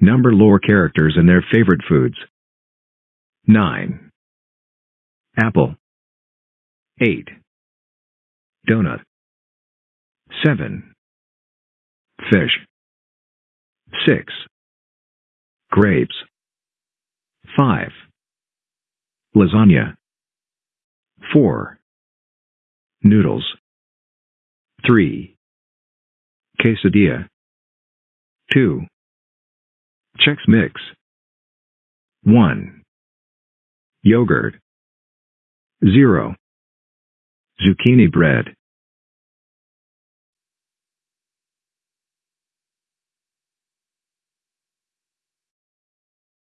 Number lore characters and their favorite foods. 9. Apple. 8. Donut. 7. Fish. 6. Grapes. 5. Lasagna. 4. Noodles. 3. Quesadilla. 2. Chex Mix. 1. Yogurt. 0. Zucchini bread.